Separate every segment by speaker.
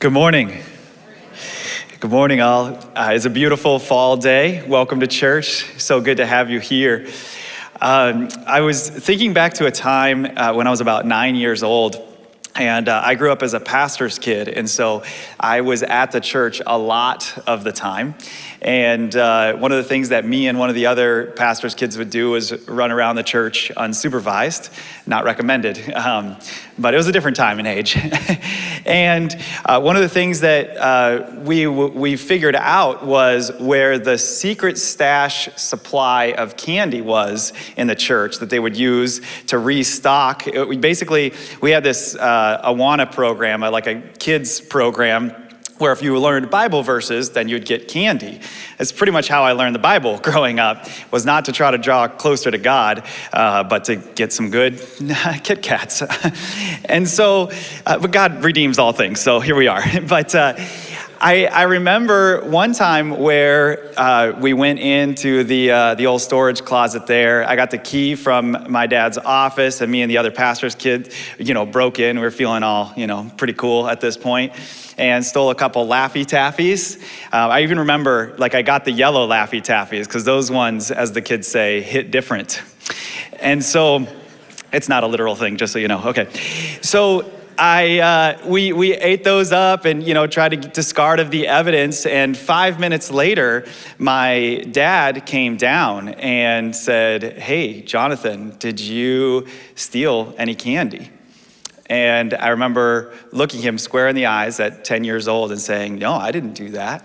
Speaker 1: Good morning. Good morning, all. Uh, it's a beautiful fall day. Welcome to church. So good to have you here. Um, I was thinking back to a time uh, when I was about nine years old. And uh, I grew up as a pastor's kid, and so I was at the church a lot of the time. And uh, one of the things that me and one of the other pastor's kids would do was run around the church unsupervised, not recommended. Um, but it was a different time and age. and uh, one of the things that uh, we, we figured out was where the secret stash supply of candy was in the church that they would use to restock. It, we basically, we had this uh, Awana program, like a kids program where if you learned Bible verses, then you'd get candy. It's pretty much how I learned the Bible growing up, was not to try to draw closer to God, uh, but to get some good Kit Kats. and so, uh, but God redeems all things, so here we are. but uh, I, I, remember one time where uh, we went into the, uh, the old storage closet there. I got the key from my dad's office, and me and the other pastor's kid, you know, broke in. We were feeling all, you know, pretty cool at this point and stole a couple Laffy Taffies. Uh, I even remember, like, I got the yellow Laffy Taffies because those ones, as the kids say, hit different. And so, it's not a literal thing, just so you know. Okay. So I, uh, we, we ate those up and, you know, tried to discard of the evidence. And five minutes later, my dad came down and said, hey, Jonathan, did you steal any candy? And I remember looking him square in the eyes at 10 years old and saying, No, I didn't do that.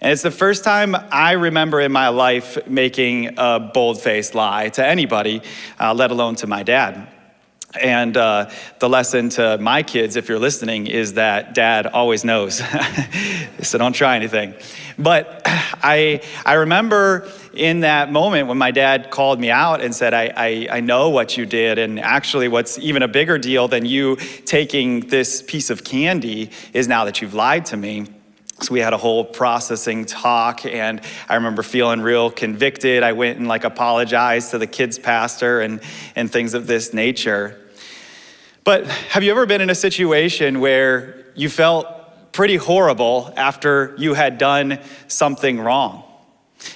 Speaker 1: And it's the first time I remember in my life making a bold faced lie to anybody, uh, let alone to my dad. And uh, the lesson to my kids, if you're listening, is that dad always knows. so don't try anything. But I, I remember in that moment when my dad called me out and said, I, I, I know what you did. And actually, what's even a bigger deal than you taking this piece of candy is now that you've lied to me. So we had a whole processing talk and I remember feeling real convicted. I went and like apologized to the kids pastor and, and things of this nature. But have you ever been in a situation where you felt pretty horrible after you had done something wrong?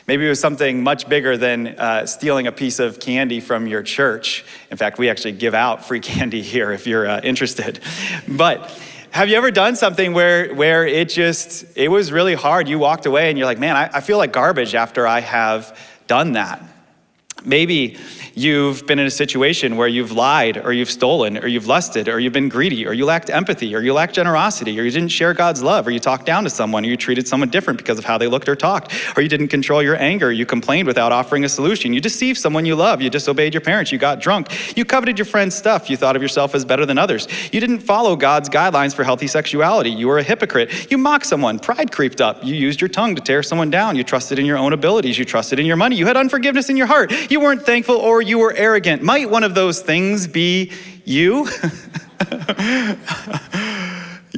Speaker 1: Maybe it was something much bigger than uh, stealing a piece of candy from your church. In fact, we actually give out free candy here if you're uh, interested. But have you ever done something where, where it just, it was really hard? You walked away and you're like, man, I, I feel like garbage after I have done that. Maybe you've been in a situation where you've lied or you've stolen or you've lusted or you've been greedy or you lacked empathy or you lacked generosity or you didn't share God's love or you talked down to someone or you treated someone different because of how they looked or talked or you didn't control your anger, you complained without offering a solution, you deceived someone you love, you disobeyed your parents, you got drunk, you coveted your friend's stuff, you thought of yourself as better than others, you didn't follow God's guidelines for healthy sexuality, you were a hypocrite, you mocked someone, pride creeped up, you used your tongue to tear someone down, you trusted in your own abilities, you trusted in your money, you had unforgiveness in your heart, you weren't thankful or you were arrogant. Might one of those things be you?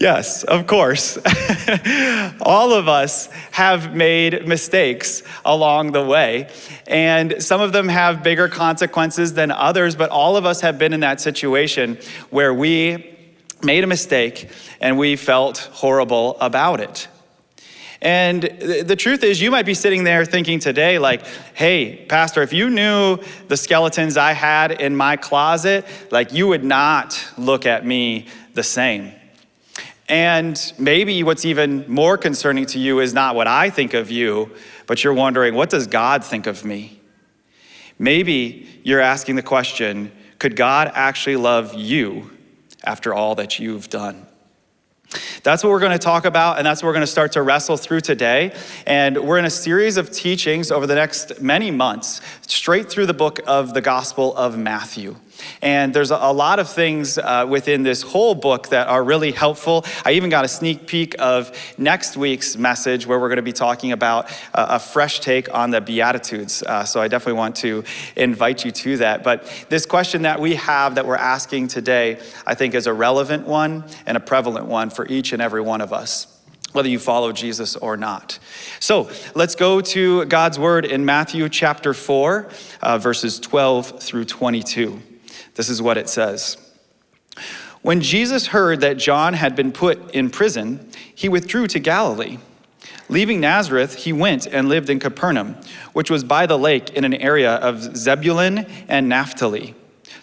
Speaker 1: yes, of course. All of us have made mistakes along the way, and some of them have bigger consequences than others, but all of us have been in that situation where we made a mistake and we felt horrible about it. And the truth is, you might be sitting there thinking today, like, hey, Pastor, if you knew the skeletons I had in my closet, like, you would not look at me the same. And maybe what's even more concerning to you is not what I think of you, but you're wondering, what does God think of me? Maybe you're asking the question, could God actually love you after all that you've done? That's what we're going to talk about, and that's what we're going to start to wrestle through today. And we're in a series of teachings over the next many months, straight through the book of the Gospel of Matthew. And there's a, lot of things uh, within this whole book that are really helpful. I even got a sneak peek of next week's message where we're going to be talking about uh, a fresh take on the Beatitudes. Uh, so I definitely want to invite you to that. But this question that we have that we're asking today, I think is a relevant one and a prevalent one for each and every one of us whether you follow Jesus or not. So let's go to God's word in Matthew chapter 4, uh, verses 12 through 22. This is what it says. When Jesus heard that John had been put in prison, he withdrew to Galilee. Leaving Nazareth, he went and lived in Capernaum, which was by the lake in an area of Zebulun and Naphtali,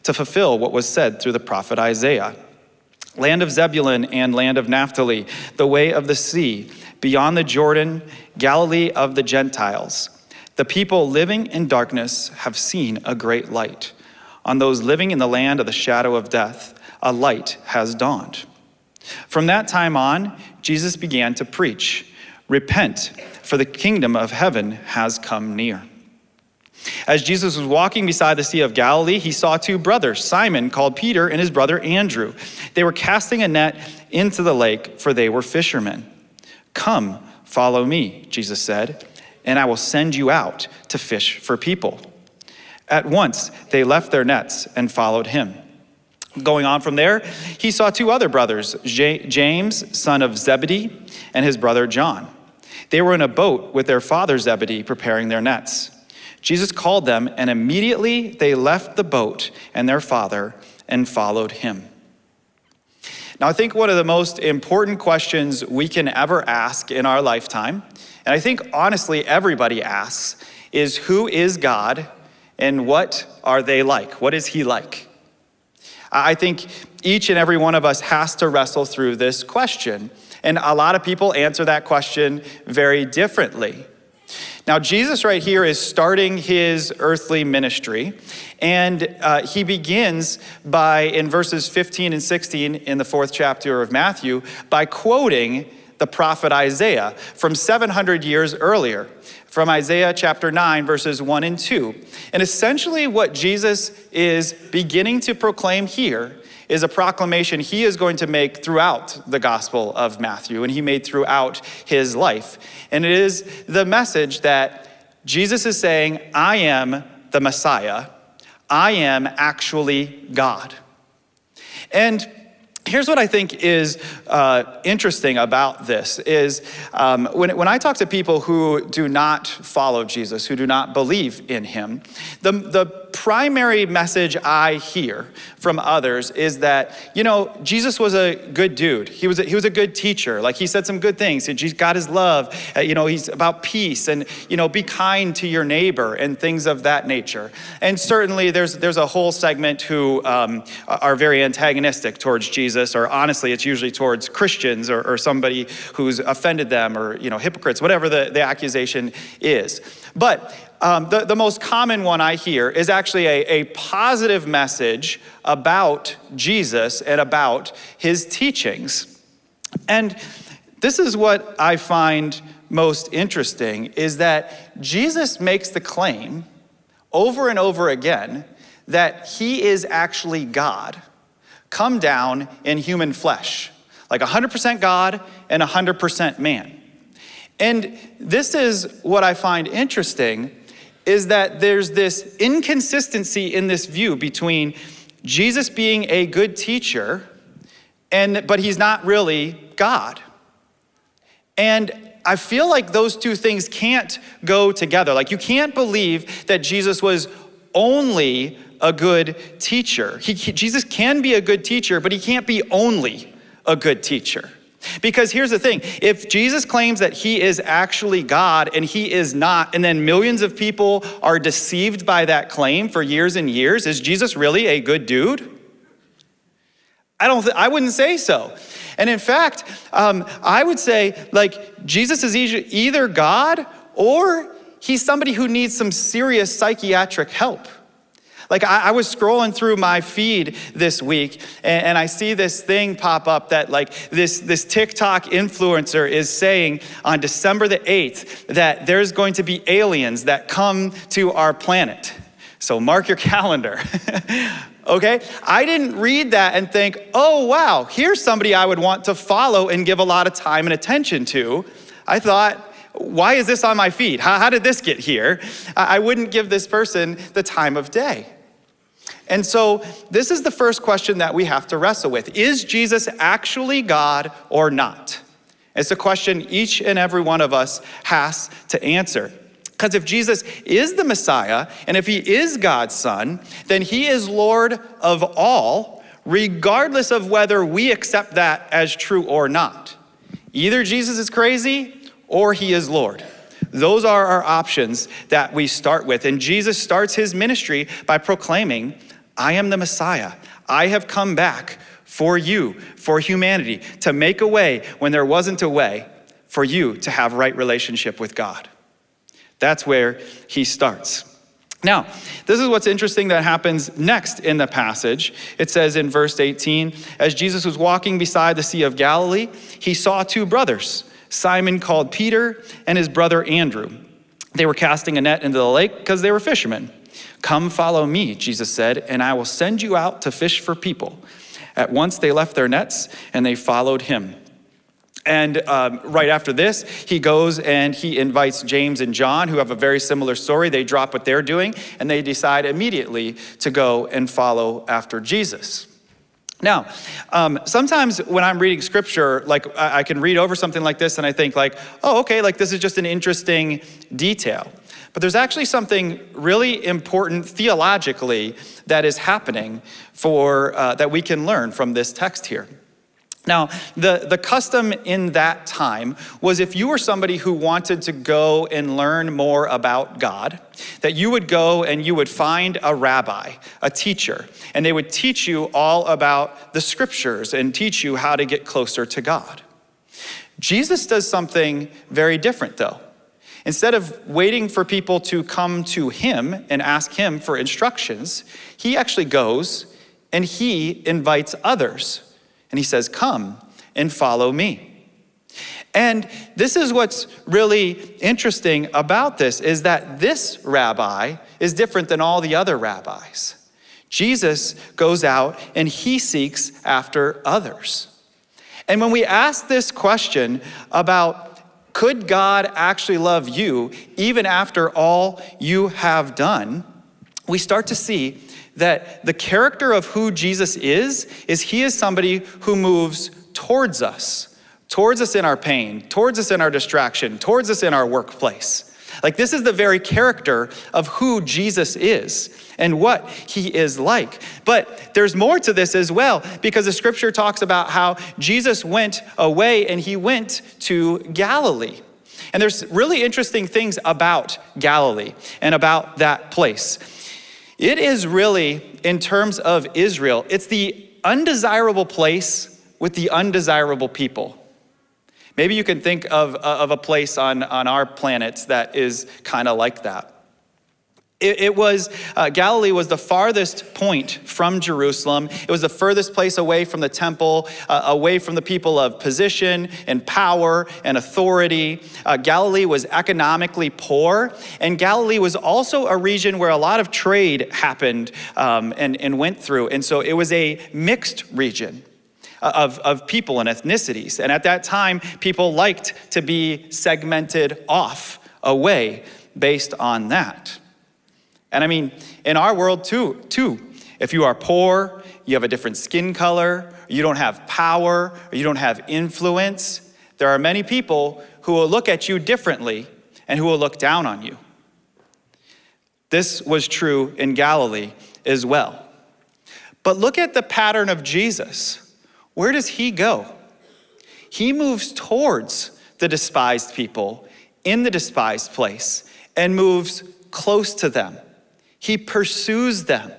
Speaker 1: to fulfill what was said through the prophet Isaiah. Land of Zebulun and land of Naphtali, the way of the sea, beyond the Jordan, Galilee of the Gentiles. The people living in darkness have seen a great light. On those living in the land of the shadow of death, a light has dawned. From that time on, Jesus began to preach Repent, for the kingdom of heaven has come near. As Jesus was walking beside the Sea of Galilee, he saw two brothers, Simon, called Peter, and his brother Andrew. They were casting a net into the lake, for they were fishermen. Come, follow me, Jesus said, and I will send you out to fish for people. At once they left their nets and followed him. Going on from there, he saw two other brothers, James, son of Zebedee, and his brother John. They were in a boat with their father Zebedee preparing their nets. Jesus called them, and immediately they left the boat and their father and followed him. Now, I think one of the most important questions we can ever ask in our lifetime, and I think honestly everybody asks, is who is God and what are they like? What is he like? I think each and every one of us has to wrestle through this question. And a lot of people answer that question very differently. Now, Jesus right here is starting his earthly ministry, and uh, he begins by, in verses 15 and 16 in the fourth chapter of Matthew, by quoting the prophet Isaiah from 700 years earlier, from Isaiah chapter 9, verses 1 and 2. And essentially, what Jesus is beginning to proclaim here is a proclamation he is going to make throughout the Gospel of Matthew and he made throughout his life. And it is the message that Jesus is saying, I am the Messiah, I am actually God. And Here's what I think is uh, interesting about this is um, when, when I talk to people who do not follow Jesus, who do not believe in him, the, the primary message I hear from others is that, you know, Jesus was a good dude. He was a, he was a good teacher. Like he said some good things. He's got his love. Uh, you know, he's about peace and, you know, be kind to your neighbor and things of that nature. And certainly there's, there's a whole segment who um, are very antagonistic towards Jesus, or honestly, it's usually towards Christians or, or somebody who's offended them or, you know, hypocrites, whatever the, the accusation is. But um, the, the most common one I hear is actually a, a positive message about Jesus and about his teachings. And this is what I find most interesting is that Jesus makes the claim over and over again that he is actually God come down in human flesh, like 100% God and 100% man. And this is what I find interesting is that there's this inconsistency in this view between Jesus being a good teacher and but he's not really God. And I feel like those two things can't go together. Like you can't believe that Jesus was only a good teacher. He, Jesus can be a good teacher, but he can't be only a good teacher. Because here's the thing if Jesus claims that he is actually God and he is not, and then millions of people are deceived by that claim for years and years, is Jesus really a good dude? I don't. I wouldn't say so. And in fact, um, I would say like Jesus is either God or he's somebody who needs some serious psychiatric help. Like I, I, was scrolling through my feed this week and, and, I see this thing pop up that like this, this TikTok influencer is saying on December the 8th that there's going to be aliens that come to our planet. So mark your calendar. okay? I didn't read that and think, oh wow, here's somebody I would want to follow and give a lot of time and attention to. I thought, why is this on my feed? How, how did this get here? I wouldn't give this person the time of day. And so, this is the first question that we have to wrestle with Is Jesus actually God or not? It's a question each and every one of us has to answer. Because if Jesus is the Messiah, and if he is God's Son, then he is Lord of all, regardless of whether we accept that as true or not. Either Jesus is crazy or he is Lord. Those are our options that we start with. And Jesus starts his ministry by proclaiming, I am the Messiah. I have come back for you, for humanity, to make a way when there wasn't a way for you to have right relationship with God. That's where he starts. Now, this is what's interesting that happens next in the passage. It says in verse 18, as Jesus was walking beside the Sea of Galilee, he saw two brothers, Simon called Peter and his brother Andrew. They were casting a net into the lake because they were fishermen. Come follow me, Jesus said, and I will send you out to fish for people. At once they left their nets and they followed him. And um, right after this, he goes and he invites James and John, who have a very similar story. They drop what they're doing and they decide immediately to go and follow after Jesus. Now, um, sometimes when I'm reading scripture, like I, I can read over something like this and I think like, oh, okay, like this is just an interesting detail. But there's actually something really important theologically that is happening for, uh, that we can learn from this text here. Now, the, the custom in that time was if you were somebody who wanted to go and learn more about God, that you would go and you would find a rabbi, a teacher, and they would teach you all about the scriptures and teach you how to get closer to God. Jesus does something very different, though. Instead of waiting for people to come to him and ask him for instructions, he actually goes and he invites others and he says, Come and follow me. And this is what's really interesting about this is that this rabbi is different than all the other rabbis. Jesus goes out and he seeks after others. And when we ask this question about could God actually love you even after all you have done, we start to see that the character of who Jesus is, is he is somebody who moves towards us, towards us in our pain, towards us in our distraction, towards us in our workplace. Like this is the very character of who Jesus is and what he is like. But there's more to this as well because the scripture talks about how Jesus went away and he went to Galilee. And there's really interesting things about Galilee and about that place. It is really, in terms of Israel, it's the undesirable place with the undesirable people. Maybe you can think of, of a place on, on our planet that is kind of like that. It, it was, uh, Galilee was the farthest point from Jerusalem. It was the furthest place away from the temple, uh, away from the people of position and power and authority. Uh, Galilee was economically poor, and Galilee was also a region where a lot of trade happened um, and, and went through. And so it was a mixed region. Of, of people and ethnicities. And at that time, people liked to be segmented off away based on that. And I mean, in our world too, too, if you are poor, you have a different skin color, you don't have power, or you don't have influence, there are many people who will look at you differently and who will look down on you. This was true in Galilee as well. But look at the pattern of Jesus. Where does he go? He moves towards the despised people in the despised place and moves close to them. He pursues them.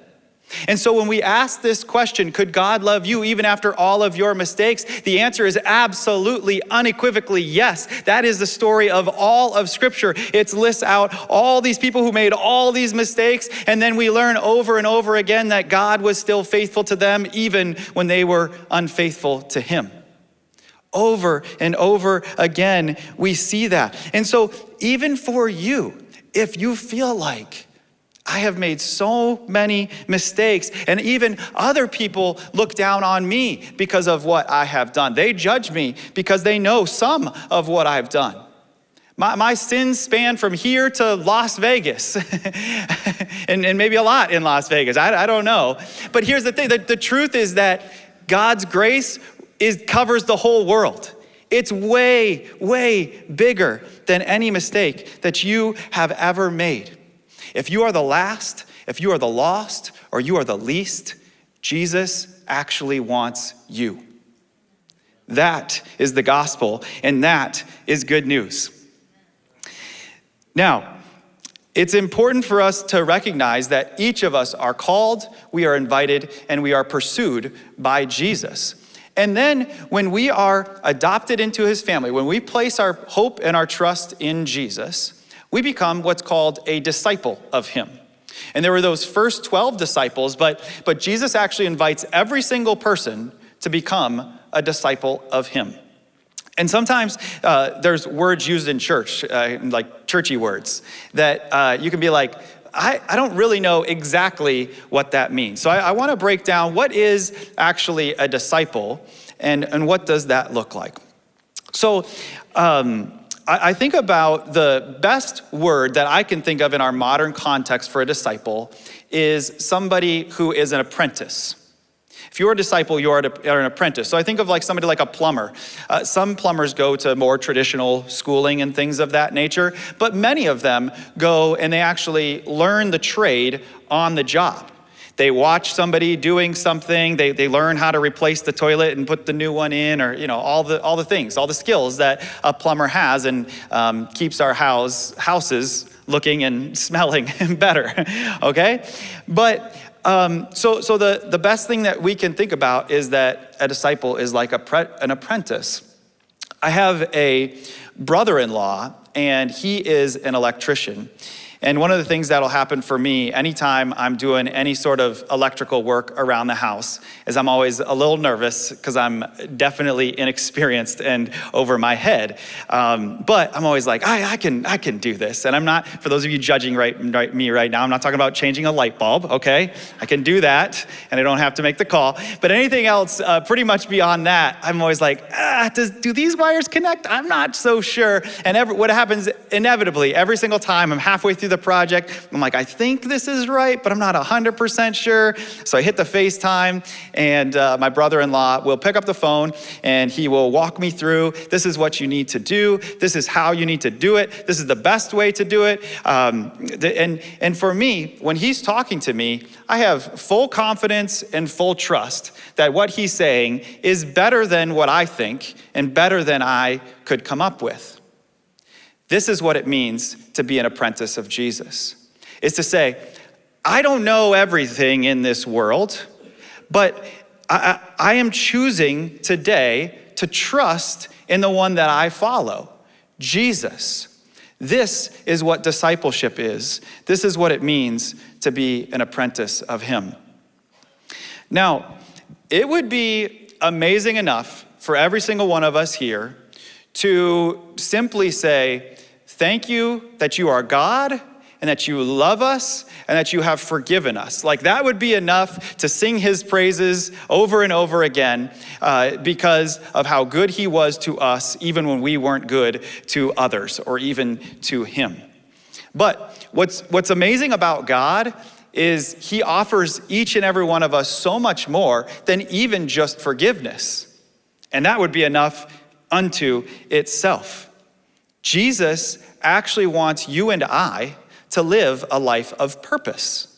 Speaker 1: And so when we ask this question, could God love you even after all of your mistakes? The answer is absolutely, unequivocally yes. That is the story of all of Scripture. It lists out all these people who made all these mistakes, and then we learn over and over again that God was still faithful to them even when they were unfaithful to Him. Over and over again, we see that. And so, even for you, if you feel like I have made so many mistakes, and even other people look down on me because of what I have done. They judge me because they know some of what I've done. My, my sins span from here to Las Vegas, and, and maybe a lot in Las Vegas. I, I don't know. But here's the thing the, the truth is that God's grace is, covers the whole world. It's way, way bigger than any mistake that you have ever made. If you are the last, if you are the lost, or you are the least, Jesus actually wants you. That is the gospel, and that is good news. Now, it's important for us to recognize that each of us are called, we are invited, and we are pursued by Jesus. And then when we are adopted into his family, when we place our hope and our trust in Jesus, we become what's called a disciple of him. And there were those first 12 disciples, but, but Jesus actually invites every single person to become a disciple of him. And sometimes uh, there's words used in church, uh, like churchy words, that uh, you can be like, I, I, don't really know exactly what that means. So I, I want to break down what is actually a disciple and, and what does that look like. So um, I, I think about the best word that I can think of in our modern context for a disciple is somebody who is an apprentice. If you're a disciple, you are an apprentice. So I think of like somebody like a plumber. Uh, some plumbers go to more traditional schooling and things of that nature, but many of them go and they actually learn the trade on the job. They watch somebody doing something, they, they learn how to replace the toilet and put the new one in, or you know, all the, all the things, all the skills that a plumber has and um, keeps our house, houses looking and smelling better, okay? But um, so, so the, the best thing that we can think about is that a disciple is like a an apprentice. I have a brother in law, and he is an electrician. And one of the things that'll happen for me anytime I'm doing any sort of electrical work around the house is I'm always a little nervous because I'm definitely inexperienced and over my head. Um, but I'm always like, I, I, can, I can do this. And I'm not, for those of you judging right, right, me right now, I'm not talking about changing a light bulb, okay? I can do that and I don't have to make the call. But anything else, uh, pretty much beyond that, I'm always like, ah, does, do these wires connect? I'm not so sure. And every, what happens inevitably, every single time I'm halfway through the the project. I'm like, I think this is right, but I'm not 100% sure. So I hit the FaceTime, and uh, my brother in law will pick up the phone and he will walk me through this is what you need to do, this is how you need to do it, this is the best way to do it. Um, and, and for me, when he's talking to me, I have full confidence and full trust that what he's saying is better than what I think and better than I could come up with. This is what it means to be an apprentice of Jesus. Is to say, I don't know everything in this world, but I, I, am choosing today to trust in the one that I follow, Jesus. This is what discipleship is. This is what it means to be an apprentice of Him. Now, it would be amazing enough for every single one of us here to simply say, Thank you that you are God and that you love us and that you have forgiven us. Like that would be enough to sing his praises over and over again uh, because of how good he was to us, even when we weren't good to others or even to him. But what's, what's amazing about God is he offers each and every one of us so much more than even just forgiveness. And that would be enough unto itself. Jesus actually wants you and I to live a life of purpose.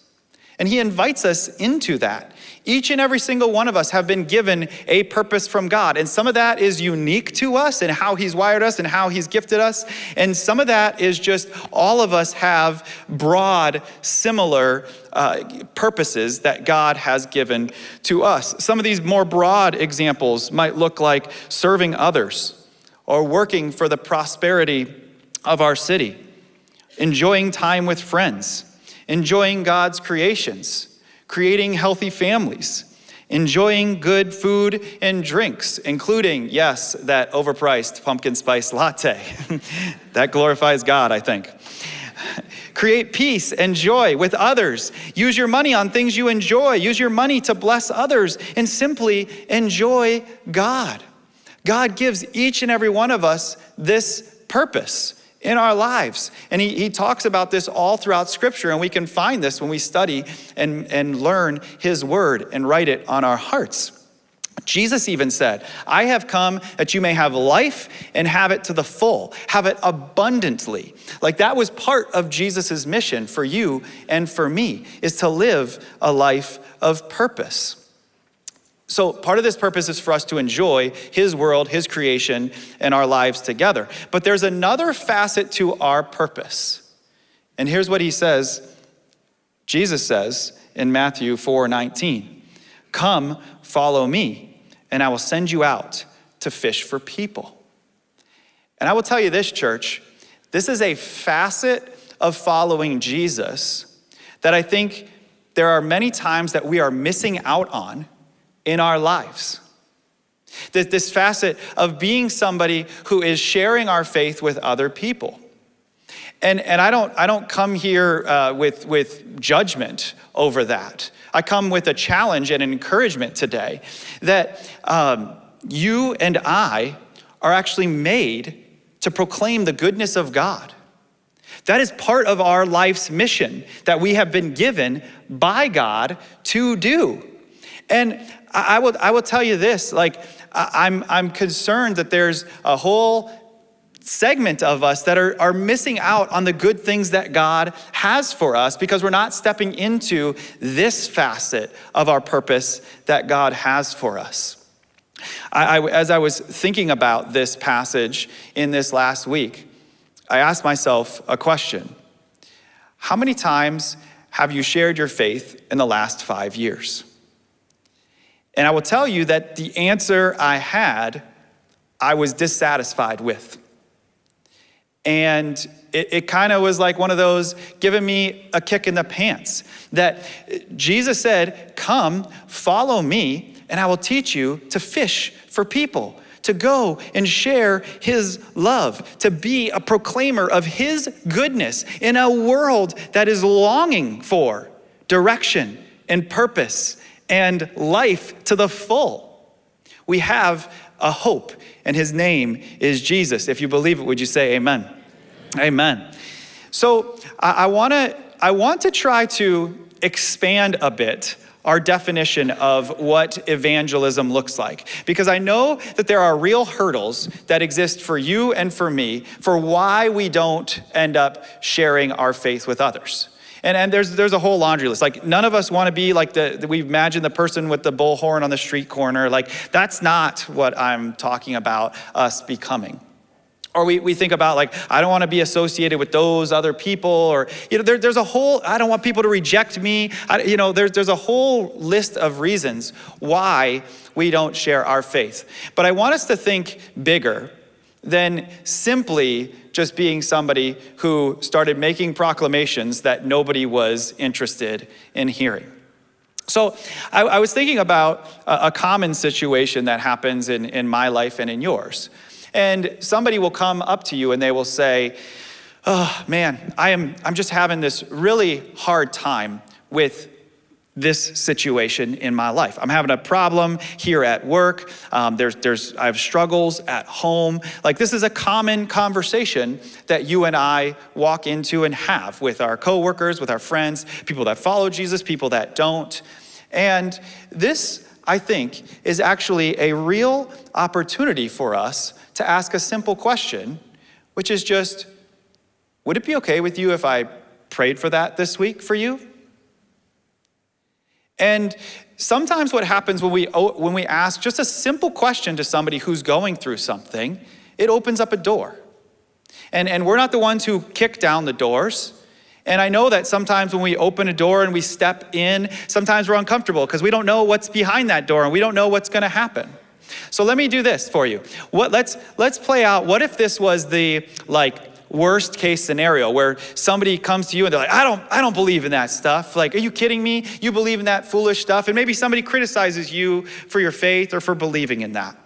Speaker 1: And he invites us into that. Each and every single one of us have been given a purpose from God. And some of that is unique to us and how he's wired us and how he's gifted us. And some of that is just all of us have broad, similar uh, purposes that God has given to us. Some of these more broad examples might look like serving others or working for the prosperity of our city, enjoying time with friends, enjoying God's creations, creating healthy families, enjoying good food and drinks, including, yes, that overpriced pumpkin spice latte. that glorifies God, I think. Create peace and joy with others. Use your money on things you enjoy. Use your money to bless others and simply enjoy God. God gives each and every one of us this purpose in our lives. And he, he talks about this all throughout Scripture, and we can find this when we study and, and learn His Word and write it on our hearts. Jesus even said, I have come that you may have life and have it to the full, have it abundantly. Like that was part of Jesus' mission for you and for me, is to live a life of purpose. So, part of this purpose is for us to enjoy His world, His creation, and our lives together. But there's another facet to our purpose. And here's what He says Jesus says in Matthew 4 19, Come, follow me, and I will send you out to fish for people. And I will tell you this, church, this is a facet of following Jesus that I think there are many times that we are missing out on in our lives. This, this facet of being somebody who is sharing our faith with other people. And, and I, don't, I don't come here uh, with, with judgment over that. I come with a challenge and an encouragement today that um, you and I are actually made to proclaim the goodness of God. That is part of our life's mission that we have been given by God to do. And I, will, I will tell you this like, I'm, I'm concerned that there's a whole segment of us that are, are missing out on the good things that God has for us because we're not stepping into this facet of our purpose that God has for us. I, I, as I was thinking about this passage in this last week, I asked myself a question How many times have you shared your faith in the last five years? And I will tell you that the answer I had, I was dissatisfied with. And it, it kind of was like one of those giving me a kick in the pants. That Jesus said, Come, follow me, and I will teach you to fish for people, to go and share his love, to be a proclaimer of his goodness in a world that is longing for direction and purpose and life to the full. We have a hope, and his name is Jesus. If you believe it, would you say amen? Amen. So I, I want to I want to try to expand a bit our definition of what evangelism looks like. Because I know that there are real hurdles that exist for you and for me for why we don't end up sharing our faith with others. And, and there's, there's a whole laundry list. Like, none of us want to be like the, the, we imagine the person with the bullhorn on the street corner. Like, that's not what I'm talking about us becoming. Or we, we think about like, I don't want to be associated with those other people, or, you know, there, there's a whole, I don't want people to reject me. I, you know, there's, there's a whole list of reasons why we don't share our faith. But I want us to think bigger than simply just being somebody who started making proclamations that nobody was interested in hearing. So I, I was thinking about a, a, common situation that happens in, in my life and in yours. And somebody will come up to you and they will say, oh man, I am, I'm just having this really hard time with this situation in my life. I'm having a problem here at work. Um, there's, there's, I have struggles at home. Like this is a common conversation that you and I walk into and have with our coworkers, with our friends, people that follow Jesus, people that don't. And this, I think, is actually a real opportunity for us to ask a simple question, which is just, would it be okay with you if I prayed for that this week for you? And sometimes what happens when we, when we ask just a simple question to somebody who's going through something, it opens up a door. And, and we're not the ones who kick down the doors. And I know that sometimes when we open a door and we step in, sometimes we're uncomfortable because we don't know what's behind that door and we don't know what's going to happen. So let me do this for you. What, let's, let's play out, what if this was the like worst case scenario where somebody comes to you and they're like, I don't, I don't believe in that stuff. Like, are you kidding me? You believe in that foolish stuff? And maybe somebody criticizes you for your faith or for believing in that.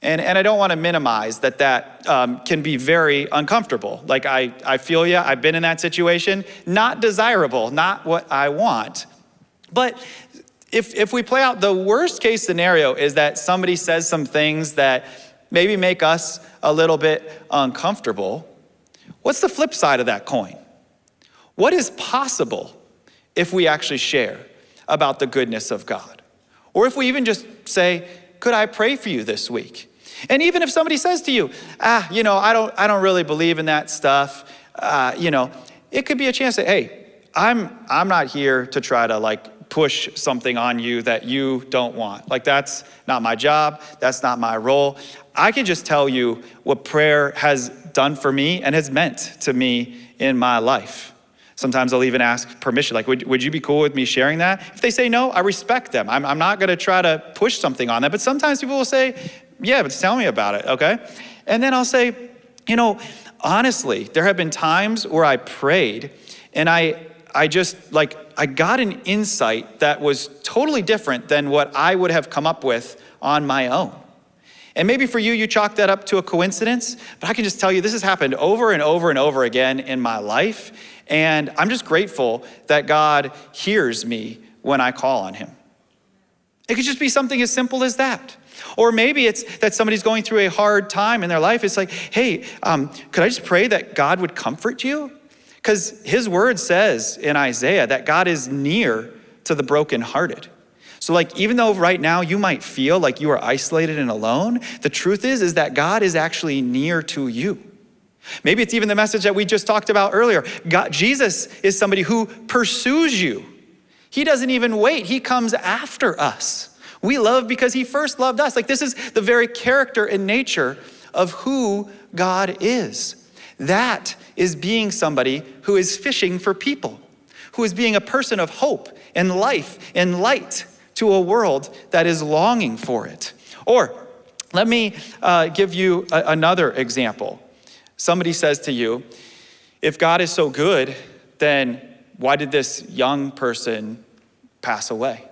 Speaker 1: And, and I don't want to minimize that that um, can be very uncomfortable. Like, I, I feel you, I've been in that situation. Not desirable, not what I want. But if, if we play out the worst case scenario is that somebody says some things that maybe make us a little bit uncomfortable, What's the flip side of that coin? What is possible if we actually share about the goodness of God? Or if we even just say, Could I pray for you this week? And even if somebody says to you, Ah, you know, I don't, I don't really believe in that stuff, uh, you know, it could be a chance that, hey, I'm, I'm not here to try to like push something on you that you don't want. Like, that's not my job, that's not my role. I can just tell you what prayer has done for me and has meant to me in my life. Sometimes I'll even ask permission, like, would, would you be cool with me sharing that? If they say no, I respect them. I'm, I'm not gonna try to push something on them, but sometimes people will say, yeah, but tell me about it, okay? And then I'll say, you know, honestly, there have been times where I prayed and I, I just, like, I got an insight that was totally different than what I would have come up with on my own. And maybe for you, you chalk that up to a coincidence, but I can just tell you this has happened over and over and over again in my life. And I'm just grateful that God hears me when I call on Him. It could just be something as simple as that. Or maybe it's that somebody's going through a hard time in their life. It's like, hey, um, could I just pray that God would comfort you? Because His word says in Isaiah that God is near to the brokenhearted. So like even though right now you might feel like you are isolated and alone, the truth is is that God is actually near to you. Maybe it's even the message that we just talked about earlier. God, Jesus is somebody who pursues you. He doesn't even wait, he comes after us. We love because he first loved us. Like this is the very character and nature of who God is. That is being somebody who is fishing for people, who is being a person of hope and life and light to a world that is longing for it. Or let me uh, give you another example somebody says to you, if God is so good, then why did this young person pass away?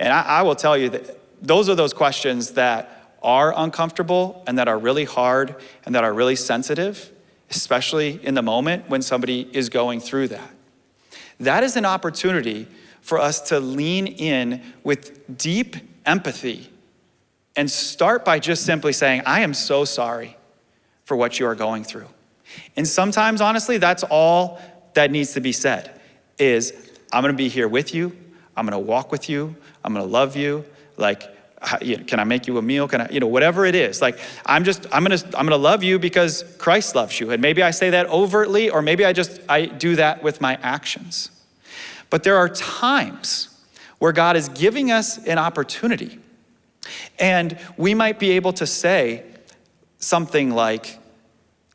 Speaker 1: And I, I, will tell you that those are those questions that are uncomfortable and that are really hard and that are really sensitive, especially in the moment when somebody is going through that. That is an opportunity for us to lean in with deep empathy and start by just simply saying, I am so sorry for what you are going through. And sometimes, honestly, that's all that needs to be said is, I'm gonna be here with you, I'm gonna walk with you, I'm gonna love you, like, can I make you a meal? Can I, you know, whatever it is. Like, I'm just, I'm gonna, I'm gonna love you because Christ loves you. And maybe I say that overtly, or maybe I just, I do that with my actions. But there are times where God is giving us an opportunity. And we might be able to say something like,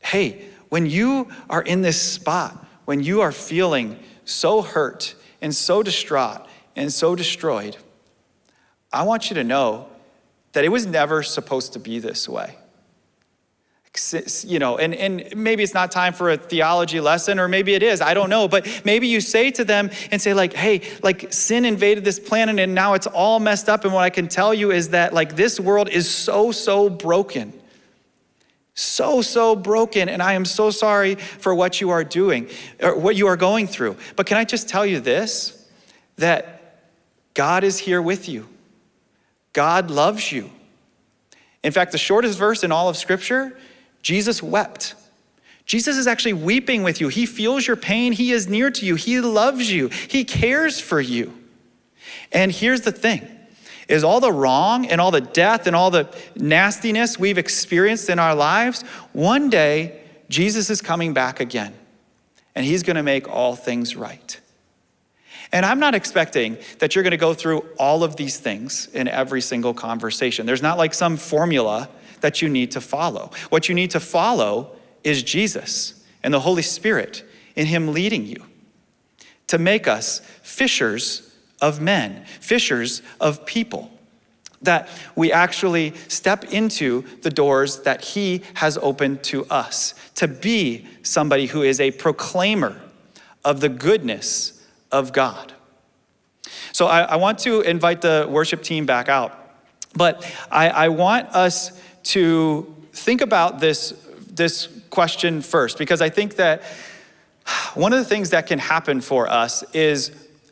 Speaker 1: hey, when you are in this spot, when you are feeling so hurt and so distraught and so destroyed, I want you to know that it was never supposed to be this way. You know, and, and maybe it's not time for a theology lesson, or maybe it is, I don't know. But maybe you say to them and say, like, hey, like sin invaded this planet and now it's all messed up. And what I can tell you is that, like, this world is so, so broken so, so broken, and I am so sorry for what you are doing, or what you are going through. But can I just tell you this? That God is here with you. God loves you. In fact, the shortest verse in all of Scripture, Jesus wept. Jesus is actually weeping with you. He feels your pain. He is near to you. He loves you. He cares for you. And here's the thing is all the wrong and all the death and all the nastiness we've experienced in our lives, one day Jesus is coming back again and he's going to make all things right. And I'm not expecting that you're going to go through all of these things in every single conversation. There's not like some formula that you need to follow. What you need to follow is Jesus and the Holy Spirit in him leading you to make us fishers of men, fishers of people. That we actually step into the doors that He has opened to us, to be somebody who is a proclaimer of the goodness of God. So I, I want to invite the worship team back out, but I, I want us to think about this, this question first, because I think that one of the things that can happen for us is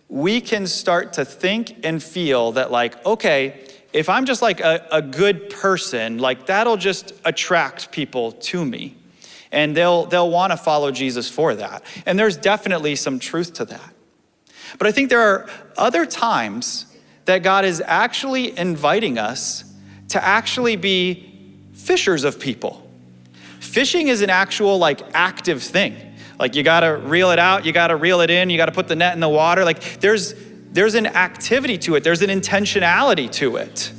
Speaker 1: we can start to think and feel that like, okay, if I'm just like a, a good person, like that'll just attract people to me. And they'll, they'll want to follow Jesus for that. And there's definitely some truth to that. But I think there are other times that God is actually inviting us to actually be fishers of people. Fishing is an actual like active thing. Like you gotta reel it out, you gotta reel it in, you gotta put the net in the water. Like there's there's an activity to it, there's an intentionality to it.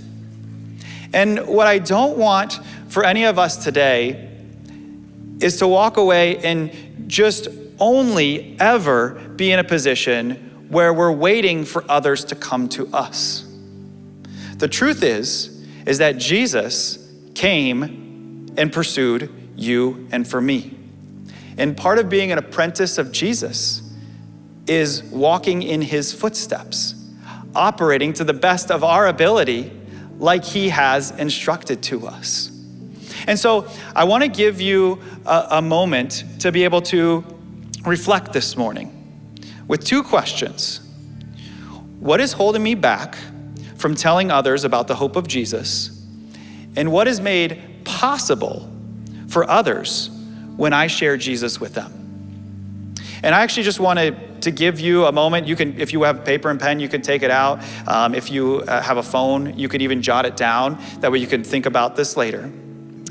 Speaker 1: And what I don't want for any of us today is to walk away and just only ever be in a position where we're waiting for others to come to us. The truth is is that Jesus came and pursued you and for me. And part of being an apprentice of Jesus is walking in his footsteps, operating to the best of our ability like he has instructed to us. And so I want to give you a, a, moment to be able to reflect this morning with two questions. What is holding me back from telling others about the hope of Jesus? And what is made possible for others when I share Jesus with them? And I actually just wanted to give you a moment. You can, if you have paper and pen, you can take it out. Um, if you uh, have a phone, you could even jot it down. That way you can think about this later.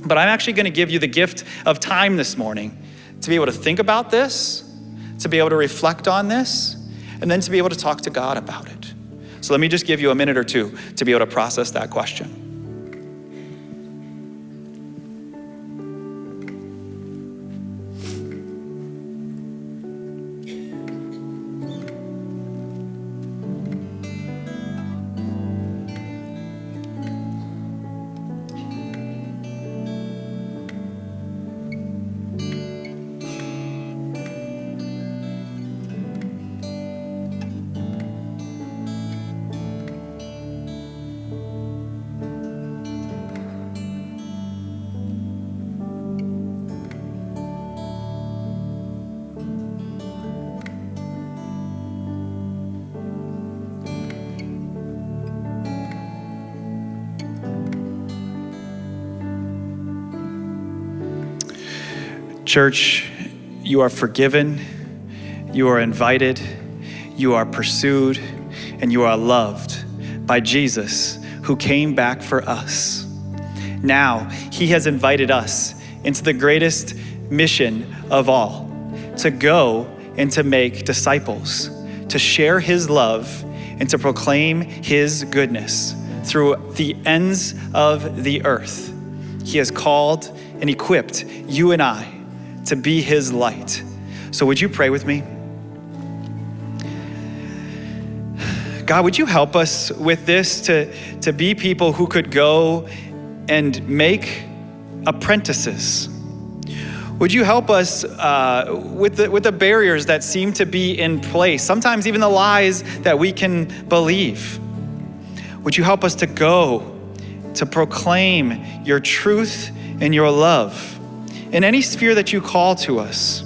Speaker 1: But I'm actually going to give you the gift of time this morning to be able to think about this, to be able to reflect on this, and then to be able to talk to God about it. So let me just give you a minute or two to be able to process that question. Church, you are forgiven, you are invited, you are pursued, and you are loved by Jesus who came back for us. Now, he has invited us into the greatest mission of all to go and to make disciples, to share his love, and to proclaim his goodness through the ends of the earth. He has called and equipped you and I to be his light. So, would you pray with me? God, would you help us with this to, to be people who could go and make apprentices? Would you help us uh, with, the, with the barriers that seem to be in place, sometimes even the lies that we can believe? Would you help us to go to proclaim your truth and your love? In any sphere that you call to us.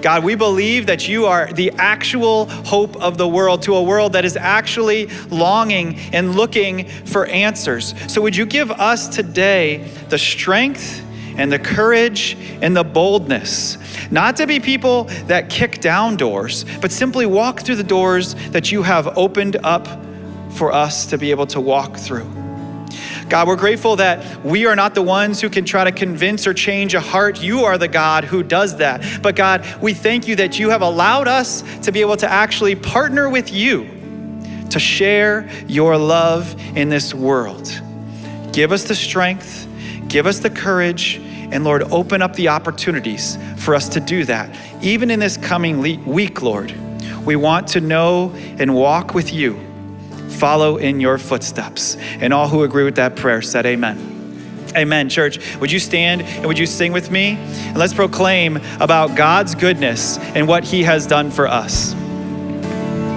Speaker 1: God, we believe that you are the actual hope of the world to a world that is actually longing and looking for answers. So, would you give us today the strength and the courage and the boldness, not to be people that kick down doors, but simply walk through the doors that you have opened up for us to be able to walk through? God, we're grateful that we are not the ones who can try to convince or change a heart. You are the God who does that. But God, we thank you that you have allowed us to be able to actually partner with you to share your love in this world. Give us the strength, give us the courage, and Lord, open up the opportunities for us to do that. Even in this coming week, Lord, we want to know and walk with you follow in your footsteps. And all who agree with that prayer said, Amen. Amen, church. Would you stand and would you sing with me? And let's proclaim about God's goodness and what He has done for us.